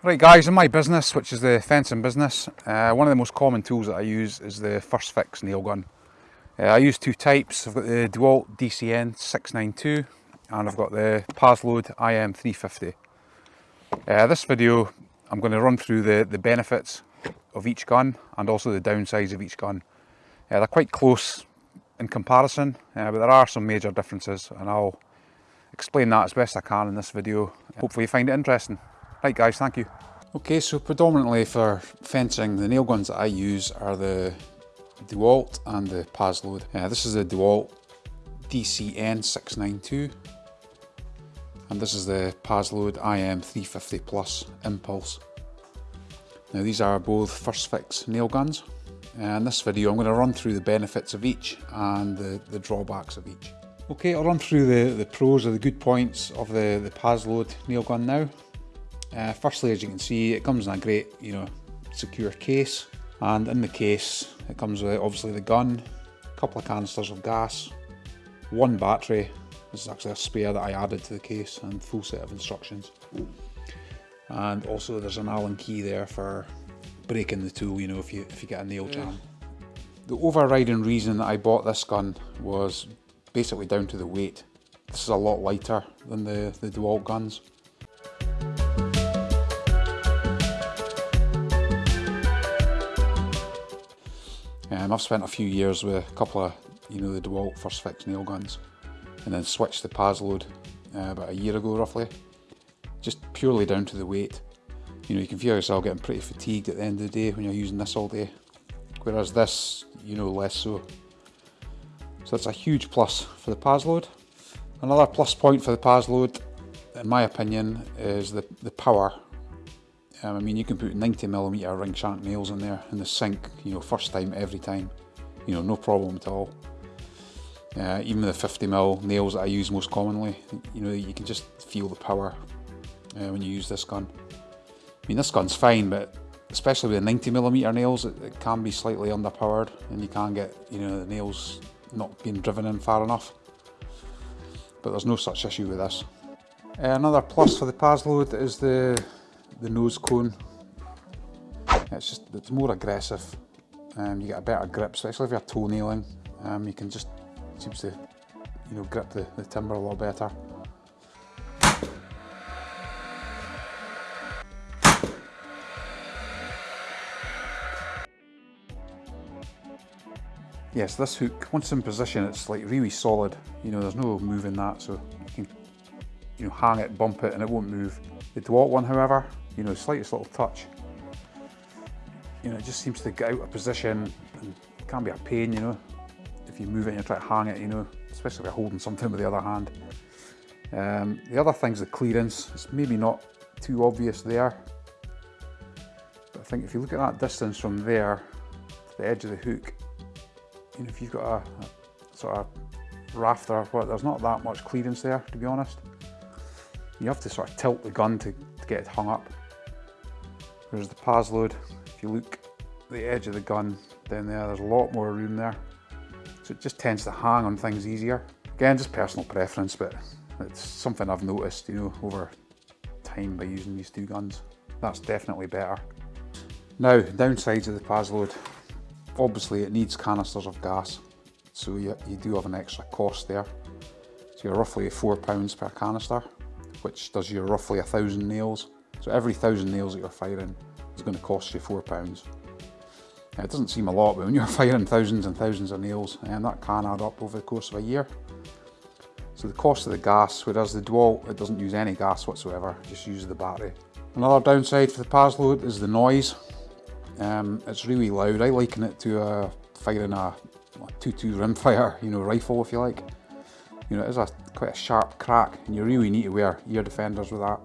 Right guys, in my business, which is the fencing business, uh, one of the most common tools that I use is the First Fix nail gun. Uh, I use two types, I've got the DeWalt DCN 692 and I've got the Paslode IM 350. Uh, this video I'm going to run through the, the benefits of each gun and also the downsides of each gun. Uh, they're quite close in comparison, uh, but there are some major differences and I'll explain that as best I can in this video. Hopefully you find it interesting. Right guys, thank you. Okay, so predominantly for fencing, the nail guns that I use are the DeWalt and the Paslode. Uh, this is the DeWalt DCN 692 and this is the Paslode IM 350 Plus Impulse. Now these are both First Fix nail guns and in this video I'm going to run through the benefits of each and the, the drawbacks of each. Okay, I'll run through the, the pros or the good points of the, the Paslode nail gun now. Uh, firstly, as you can see, it comes in a great, you know, secure case. And in the case, it comes with obviously the gun, a couple of canisters of gas, one battery. This is actually a spare that I added to the case and full set of instructions. And also there's an Allen key there for breaking the tool, you know, if you, if you get a nail jam. The overriding reason that I bought this gun was basically down to the weight. This is a lot lighter than the, the DeWalt guns. Um, I've spent a few years with a couple of, you know, the DeWalt First Fix nail guns and then switched to Paslode uh, about a year ago roughly. Just purely down to the weight. You know, you can feel yourself getting pretty fatigued at the end of the day when you're using this all day. Whereas this, you know, less so. So that's a huge plus for the Paslode. Another plus point for the Paslode, in my opinion, is the, the power um, I mean, you can put 90mm ring shank nails in there in the sink, you know, first time, every time. You know, no problem at all. Uh, even the 50mm nails that I use most commonly, you know, you can just feel the power uh, when you use this gun. I mean, this gun's fine, but especially with the 90mm nails, it, it can be slightly underpowered and you can get, you know, the nails not being driven in far enough. But there's no such issue with this. Uh, another plus for the Paslode is the the nose cone. It's just, it's more aggressive. Um, you get a better grip, especially if you're toenailing. Um, you can just, seems to, you know, grip the, the timber a lot better. Yes, this hook, once in position, it's like really solid. You know, there's no moving that, so you can, you know, hang it, bump it, and it won't move. The DeWalt one, however, you know, slightest little touch, you know, it just seems to get out of position and it can be a pain, you know, if you move it and you try to hang it, you know, especially if you're holding something with the other hand. Um, the other thing's the clearance. It's maybe not too obvious there, but I think if you look at that distance from there to the edge of the hook, you know, if you've got a, a sort of rafter, well, there's not that much clearance there, to be honest. You have to sort of tilt the gun to, to get it hung up. There's the Paslode. If you look at the edge of the gun down there, there's a lot more room there. So it just tends to hang on things easier. Again, just personal preference, but it's something I've noticed, you know, over time by using these two guns. That's definitely better. Now, downsides of the Paslode. Obviously it needs canisters of gas, so you, you do have an extra cost there. So you're roughly £4 per canister, which does you roughly a thousand nails. So every thousand nails that you're firing is going to cost you four pounds. It doesn't seem a lot, but when you're firing thousands and thousands of nails, and that can add up over the course of a year. So the cost of the gas, whereas the DeWalt, it doesn't use any gas whatsoever, just uses the battery. Another downside for the Paslode is the noise. Um, it's really loud. I liken it to uh, firing a 2-2 rimfire, you know, rifle if you like. You know, it is a quite a sharp crack, and you really need to wear ear defenders with that.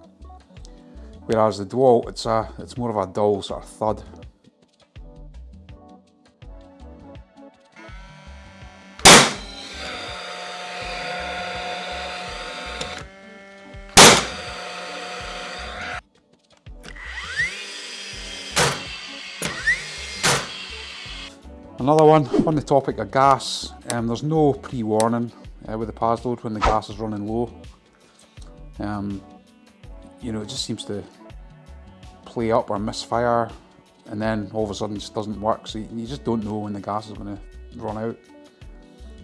Whereas the DeWalt, it's a, it's more of a dull sort of thud. Another one, on the topic of gas, um, there's no pre-warning uh, with the Paslode when the gas is running low. Um, you know, it just seems to play up or misfire and then all of a sudden it just doesn't work. So you just don't know when the gas is going to run out.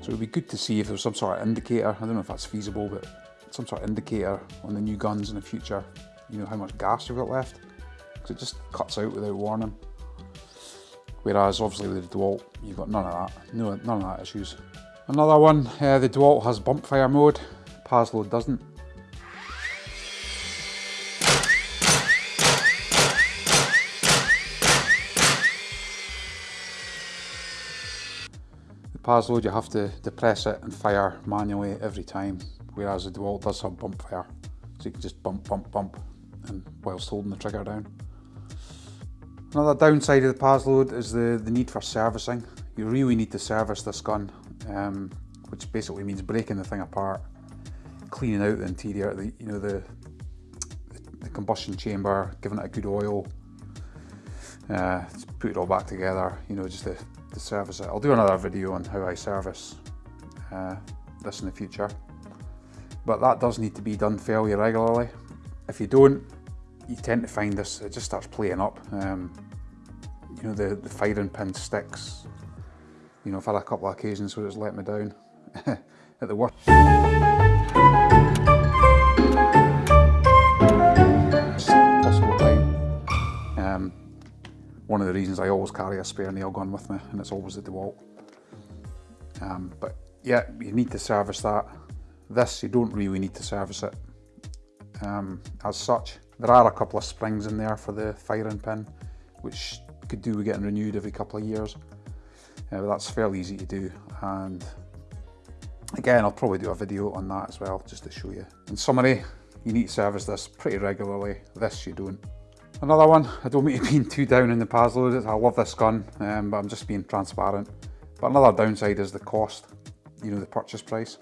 So it would be good to see if there's some sort of indicator. I don't know if that's feasible, but some sort of indicator on the new guns in the future. You know how much gas you've got left, because it just cuts out without warning. Whereas obviously with the DeWalt, you've got none of that. No, none of that issues. Another one, uh, the DeWalt has bump fire mode. Paslode doesn't. Paslode you have to depress it and fire manually every time, whereas the DeWalt does have bump fire. So you can just bump, bump, bump, and whilst holding the trigger down. Another downside of the Paslode is the, the need for servicing. You really need to service this gun, um, which basically means breaking the thing apart, cleaning out the interior, the, you know, the, the combustion chamber, giving it a good oil, uh, put it all back together, you know, just to to service it. I'll do another video on how I service uh, this in the future. But that does need to be done fairly regularly. If you don't, you tend to find this, it just starts playing up. Um, you know, the, the firing pin sticks. You know, I've had a couple of occasions where it's let me down at the worst. One of the reasons I always carry a spare nail gun with me and it's always the DeWalt. Um, but yeah, you need to service that. This, you don't really need to service it um, as such. There are a couple of springs in there for the firing pin, which could do with getting renewed every couple of years. Uh, but that's fairly easy to do. And again, I'll probably do a video on that as well, just to show you. In summary, you need to service this pretty regularly. This you don't. Another one, I don't mean to be too down in the Paslode, I love this gun, um, but I'm just being transparent. But another downside is the cost, you know, the purchase price.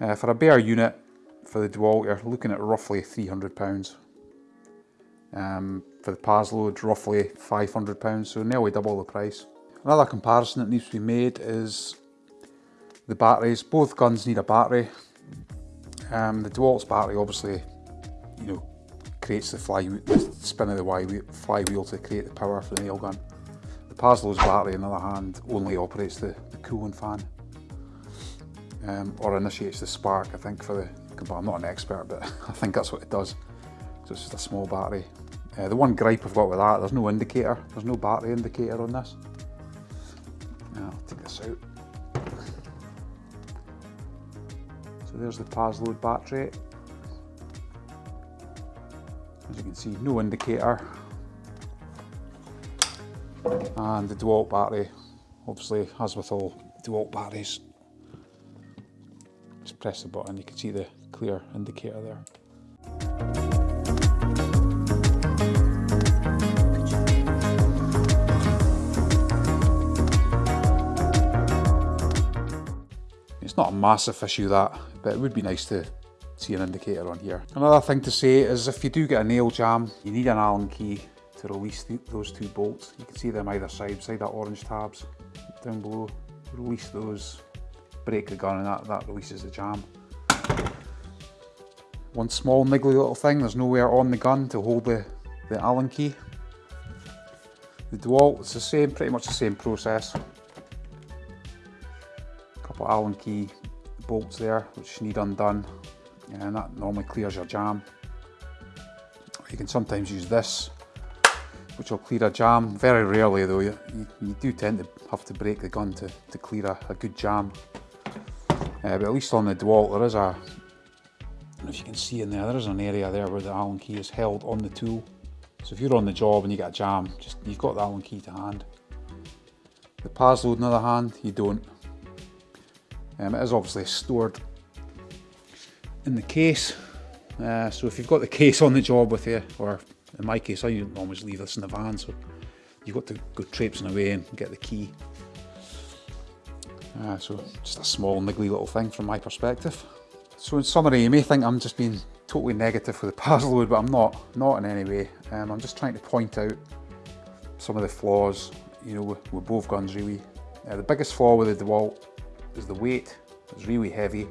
Uh, for a bare unit, for the DeWalt, you're looking at roughly £300. Um, for the Paslode, roughly £500, so nearly double the price. Another comparison that needs to be made is the batteries. Both guns need a battery. Um, the DeWalt's battery obviously, you know, creates the, flywheel, the spin of the flywheel to create the power for the nail gun. The Paslode's battery, on the other hand, only operates the, the cooling fan. Um, or initiates the spark, I think, for the, well, I'm not an expert, but I think that's what it does. So it's just a small battery. Uh, the one gripe I've got with that, there's no indicator, there's no battery indicator on this. Now, I'll take this out. So there's the Paslode battery. As you can see, no indicator. And the DeWalt battery, obviously, as with all DeWalt batteries, just press the button, you can see the clear indicator there. It's not a massive issue that, but it would be nice to see an indicator on here. Another thing to say is if you do get a nail jam, you need an Allen key to release those two bolts. You can see them either side, beside that orange tabs down below. Release those, break the gun and that, that releases the jam. One small niggly little thing, there's nowhere on the gun to hold the, the Allen key. The DeWalt, it's the same, pretty much the same process. A Couple Allen key bolts there, which need undone and that normally clears your jam. You can sometimes use this, which will clear a jam. Very rarely though, you, you, you do tend to have to break the gun to, to clear a, a good jam. Uh, but at least on the DeWalt there is a, if you can see in there, there is an area there where the Allen key is held on the tool. So if you're on the job and you get a jam, just you've got the Allen key to hand. The Paslode on the other hand, you don't. Um, it is obviously stored in the case. Uh, so if you've got the case on the job with you, or in my case, I always leave this in the van, so you've got to go traipsing away and get the key. Uh, so just a small niggly little thing from my perspective. So in summary, you may think I'm just being totally negative with the Paslode, but I'm not, not in any way. Um, I'm just trying to point out some of the flaws, you know, with, with both guns really. Uh, the biggest flaw with the DeWalt is the weight. It's really heavy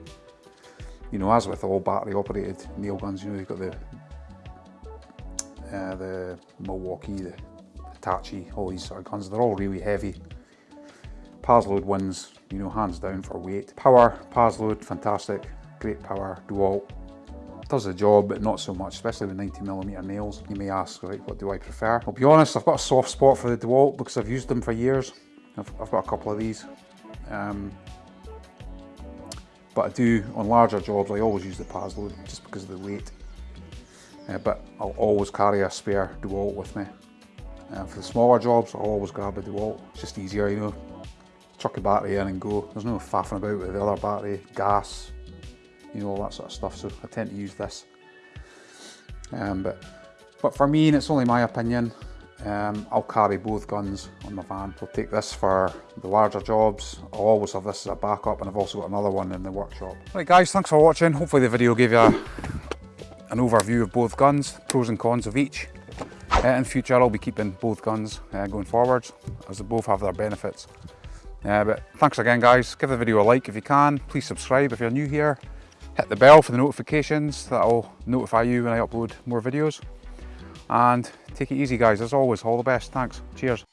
you know, as with all battery operated nail guns, you know, you've got the uh, the Milwaukee, the Hitachi, all these sort of guns, they're all really heavy. Paslode wins, you know, hands down for weight. Power, Paslode, fantastic, great power, DeWalt. Does the job, but not so much, especially with 90mm nails. You may ask, right, what do I prefer? I'll be honest, I've got a soft spot for the DeWalt because I've used them for years. I've, I've got a couple of these. Um, but I do, on larger jobs, I always use the Paslode just because of the weight. Uh, but I'll always carry a spare DeWalt with me. Uh, for the smaller jobs, I'll always grab a DeWalt. It's just easier, you know. Chuck a battery in and go. There's no faffing about with the other battery, gas, you know, all that sort of stuff. So I tend to use this. Um, but, but for me, and it's only my opinion, um, I'll carry both guns on my van. I'll take this for the larger jobs. I'll always have this as a backup and I've also got another one in the workshop. Right guys, thanks for watching. Hopefully the video gave you a, an overview of both guns, pros and cons of each. Uh, in future I'll be keeping both guns uh, going forwards as they both have their benefits. Uh, but thanks again guys, give the video a like if you can, please subscribe if you're new here, hit the bell for the notifications, that'll notify you when I upload more videos. And take it easy guys, as always, all the best, thanks, cheers.